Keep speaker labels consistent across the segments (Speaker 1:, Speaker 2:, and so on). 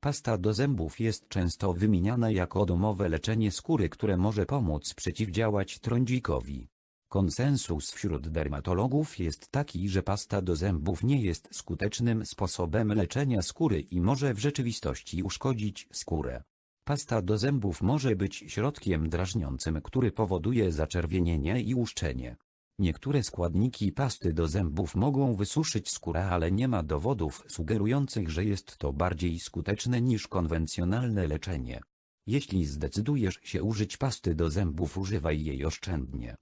Speaker 1: Pasta do zębów jest często wymieniana jako domowe leczenie skóry, które może pomóc przeciwdziałać trądzikowi. Konsensus wśród dermatologów jest taki, że pasta do zębów nie jest skutecznym sposobem leczenia skóry i może w rzeczywistości uszkodzić skórę. Pasta do zębów może być środkiem drażniącym, który powoduje zaczerwienienie i łuszczenie. Niektóre składniki pasty do zębów mogą wysuszyć skórę, ale nie ma dowodów sugerujących, że jest to bardziej skuteczne niż konwencjonalne leczenie. Jeśli zdecydujesz się użyć pasty do zębów, używaj jej oszczędnie.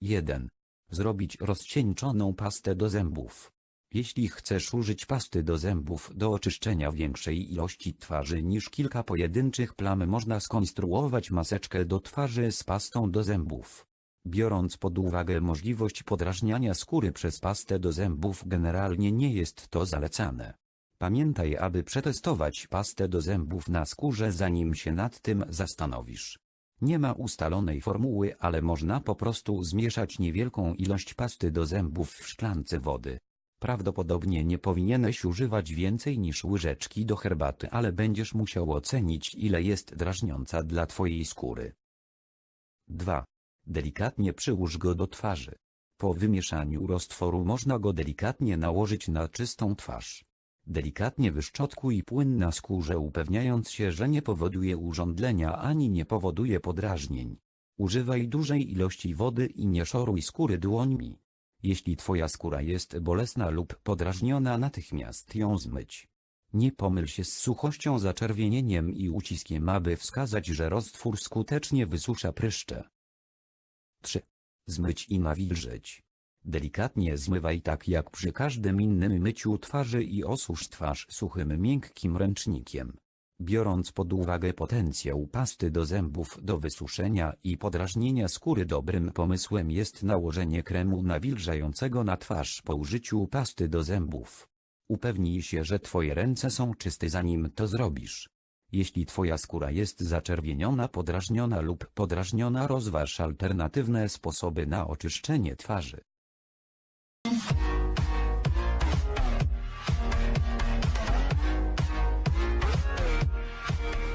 Speaker 1: 1. Zrobić rozcieńczoną pastę do zębów. Jeśli chcesz użyć pasty do zębów do oczyszczenia większej ilości twarzy niż kilka pojedynczych plam można skonstruować maseczkę do twarzy z pastą do zębów. Biorąc pod uwagę możliwość podrażniania skóry przez pastę do zębów generalnie nie jest to zalecane. Pamiętaj aby przetestować pastę do zębów na skórze zanim się nad tym zastanowisz. Nie ma ustalonej formuły, ale można po prostu zmieszać niewielką ilość pasty do zębów w szklance wody. Prawdopodobnie nie powinieneś używać więcej niż łyżeczki do herbaty, ale będziesz musiał ocenić ile jest drażniąca dla twojej skóry. 2. Delikatnie przyłóż go do twarzy. Po wymieszaniu roztworu można go delikatnie nałożyć na czystą twarz. Delikatnie wyszczotkuj płyn na skórze upewniając się, że nie powoduje urządlenia ani nie powoduje podrażnień. Używaj dużej ilości wody i nie szoruj skóry dłońmi. Jeśli twoja skóra jest bolesna lub podrażniona natychmiast ją zmyć. Nie pomyl się z suchością zaczerwienieniem i uciskiem aby wskazać, że roztwór skutecznie wysusza pryszcze. 3. Zmyć i nawilżyć. Delikatnie zmywaj tak jak przy każdym innym myciu twarzy i osusz twarz suchym miękkim ręcznikiem. Biorąc pod uwagę potencjał pasty do zębów do wysuszenia i podrażnienia skóry dobrym pomysłem jest nałożenie kremu nawilżającego na twarz po użyciu pasty do zębów. Upewnij się, że twoje ręce są czyste zanim to zrobisz. Jeśli Twoja skóra jest zaczerwieniona, podrażniona lub podrażniona rozważ alternatywne sposoby na oczyszczenie twarzy.